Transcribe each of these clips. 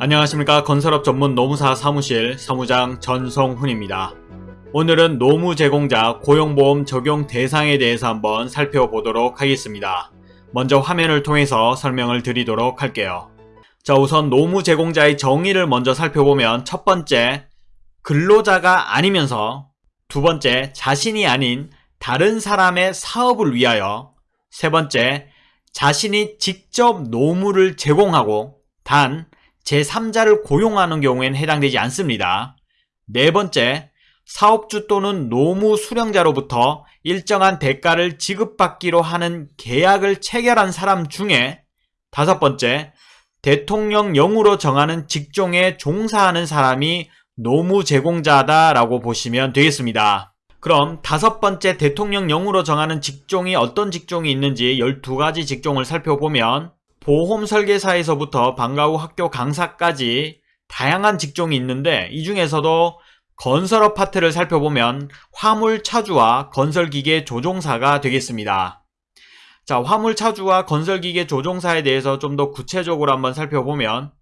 안녕하십니까 건설업 전문 노무사 사무실 사무장 전성훈입니다. 오늘은 노무 제공자 고용보험 적용 대상에 대해서 한번 살펴보도록 하겠습니다. 먼저 화면을 통해서 설명을 드리도록 할게요. 자 우선 노무 제공자의 정의를 먼저 살펴보면 첫 번째 근로자가 아니면서 두 번째 자신이 아닌 다른 사람의 사업을 위하여 세 번째 자신이 직접 노무를 제공하고 단 제3자를 고용하는 경우에는 해당되지 않습니다. 네 번째, 사업주 또는 노무 수령자로부터 일정한 대가를 지급받기로 하는 계약을 체결한 사람 중에 다섯 번째, 대통령령으로 정하는 직종에 종사하는 사람이 노무 제공자다라고 보시면 되겠습니다. 그럼 다섯 번째 대통령령으로 정하는 직종이 어떤 직종이 있는지 12가지 직종을 살펴보면 보험 설계사에서부터 방과 후 학교 강사까지 다양한 직종이 있는데 이 중에서도 건설업 파트를 살펴보면 화물차주와 건설기계 조종사가 되겠습니다. 자, 화물차주와 건설기계 조종사에 대해서 좀 더 구체적으로 한번 살펴보면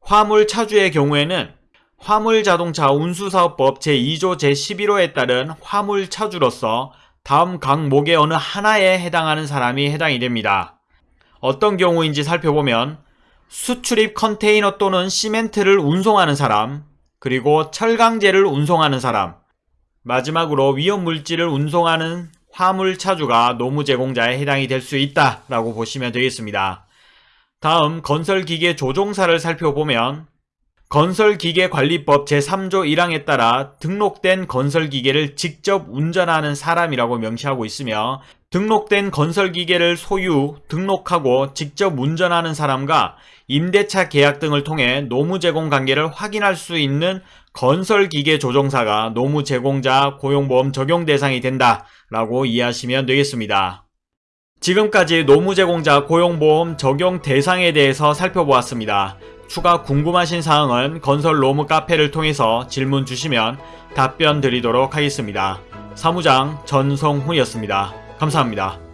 화물차주의 경우에는 화물자동차 운수사업법 제2조 제11호에 따른 화물차주로서 다음 각목의 어느 하나에 해당하는 사람이 해당이 됩니다. 어떤 경우인지 살펴보면 수출입 컨테이너 또는 시멘트를 운송하는 사람, 그리고 철강제를 운송하는 사람, 마지막으로 위험물질을 운송하는 화물차주가 노무 제공자에 해당이 될 수 있다라고 보시면 되겠습니다. 다음 건설기계 조종사를 살펴보면 건설기계관리법 제3조 1항에 따라 등록된 건설기계를 직접 운전하는 사람이라고 명시하고 있으며 등록된 건설기계를 소유, 등록하고 직접 운전하는 사람과 임대차 계약 등을 통해 노무 제공 관계를 확인할 수 있는 건설기계 조종사가 노무 제공자 고용보험 적용 대상이 된다 라고 이해하시면 되겠습니다. 지금까지 노무 제공자 고용보험 적용 대상에 대해서 살펴보았습니다. 추가 궁금하신 사항은 건설 로무 카페를 통해서 질문 주시면 답변 드리도록 하겠습니다. 사무장 전성훈이었습니다. 감사합니다.